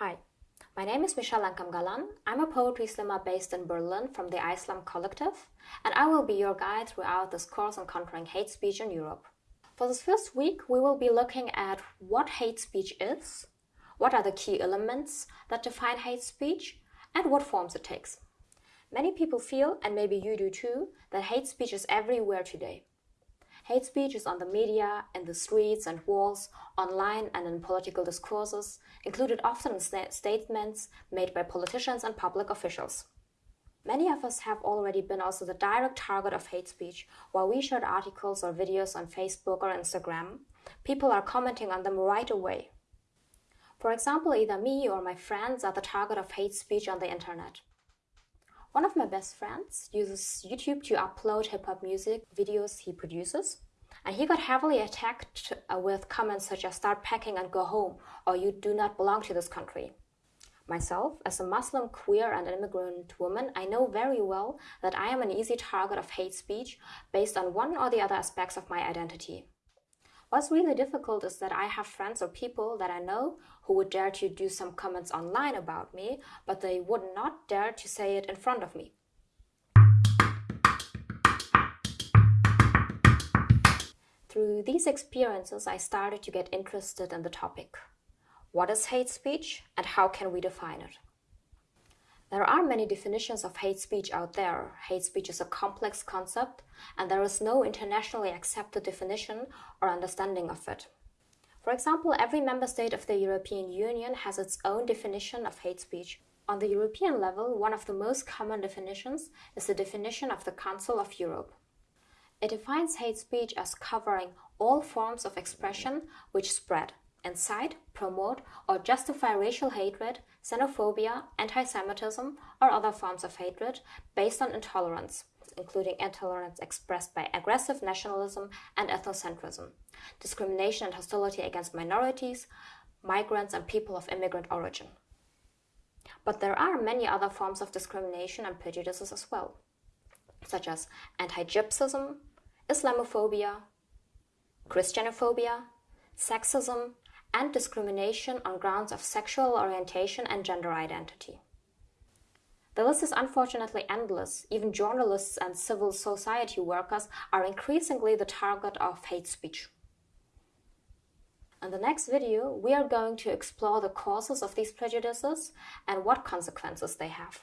Hi, my name is Michelle Lankam I'm a poetry slammer based in Berlin from the iSlam Collective, and I will be your guide throughout this course on countering hate speech in Europe. For this first week, we will be looking at what hate speech is, what are the key elements that define hate speech, and what forms it takes. Many people feel, and maybe you do too, that hate speech is everywhere today. Hate speech is on the media, in the streets and walls, online and in political discourses, included often in sta statements made by politicians and public officials. Many of us have already been also the direct target of hate speech. While we shared articles or videos on Facebook or Instagram, people are commenting on them right away. For example, either me or my friends are the target of hate speech on the internet. One of my best friends uses YouTube to upload hip-hop music videos he produces. And he got heavily attacked uh, with comments such as start packing and go home, or you do not belong to this country. Myself, as a Muslim, queer, and immigrant woman, I know very well that I am an easy target of hate speech based on one or the other aspects of my identity. What's really difficult is that I have friends or people that I know who would dare to do some comments online about me, but they would not dare to say it in front of me. Through these experiences, I started to get interested in the topic. What is hate speech and how can we define it? There are many definitions of hate speech out there. Hate speech is a complex concept, and there is no internationally accepted definition or understanding of it. For example, every member state of the European Union has its own definition of hate speech. On the European level, one of the most common definitions is the definition of the Council of Europe. It defines hate speech as covering all forms of expression which spread, incite, promote, or justify racial hatred, xenophobia, anti-Semitism, or other forms of hatred based on intolerance, including intolerance expressed by aggressive nationalism and ethnocentrism, discrimination and hostility against minorities, migrants, and people of immigrant origin. But there are many other forms of discrimination and prejudices as well, such as anti-Gypsyism, Islamophobia, Christianophobia, sexism, and discrimination on grounds of sexual orientation and gender identity. The list is unfortunately endless. Even journalists and civil society workers are increasingly the target of hate speech. In the next video, we are going to explore the causes of these prejudices and what consequences they have.